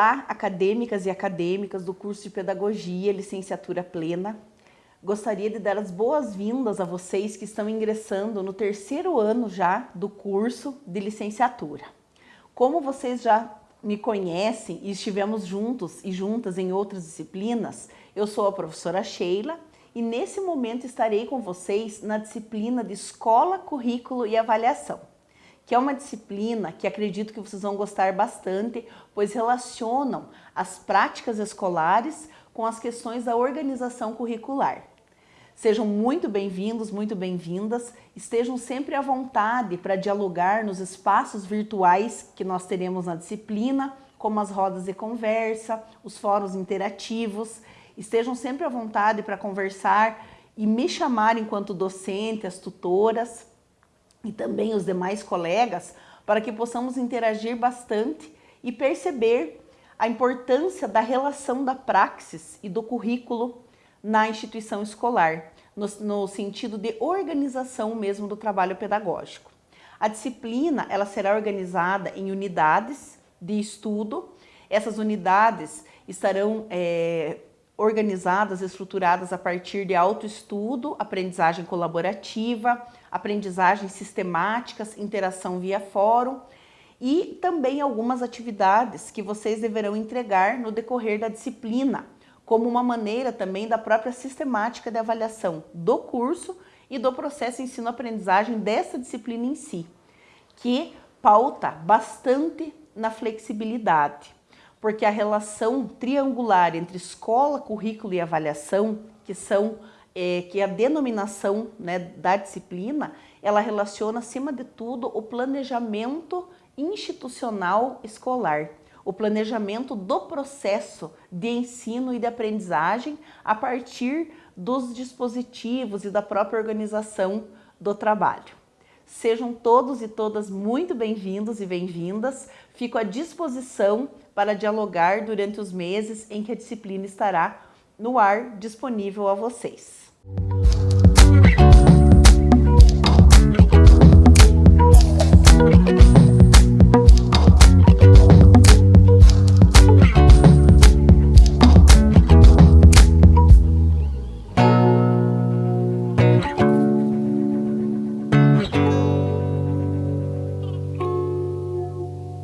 Olá, acadêmicas e acadêmicas do curso de Pedagogia, Licenciatura Plena. Gostaria de dar as boas-vindas a vocês que estão ingressando no terceiro ano já do curso de licenciatura. Como vocês já me conhecem e estivemos juntos e juntas em outras disciplinas, eu sou a professora Sheila e nesse momento estarei com vocês na disciplina de Escola, Currículo e Avaliação que é uma disciplina que acredito que vocês vão gostar bastante, pois relacionam as práticas escolares com as questões da organização curricular. Sejam muito bem-vindos, muito bem-vindas, estejam sempre à vontade para dialogar nos espaços virtuais que nós teremos na disciplina, como as rodas de conversa, os fóruns interativos, estejam sempre à vontade para conversar e me chamar enquanto docente, as tutoras, e também os demais colegas para que possamos interagir bastante e perceber a importância da relação da praxis e do currículo na instituição escolar, no, no, sentido de organização mesmo do trabalho pedagógico. A disciplina ela será organizada em unidades de estudo. Essas unidades estarão é, organizadas, estruturadas a partir de autoestudo, aprendizagem colaborativa, aprendizagens sistemáticas, interação via fórum e também algumas atividades que vocês deverão entregar no decorrer da disciplina, como uma maneira também da própria sistemática de avaliação do curso e do processo ensino-aprendizagem dessa disciplina em si, que pauta bastante na flexibilidade porque a relação triangular entre escola, currículo e avaliação, que são é, que é a denominação né, da disciplina, ela relaciona acima de tudo o planejamento institucional escolar, o planejamento do processo de ensino e de aprendizagem a partir dos dispositivos e da própria organização do trabalho. Sejam todos e todas muito bem-vindos e bem-vindas. Fico à disposição para dialogar durante os meses em que a disciplina estará no ar disponível a vocês.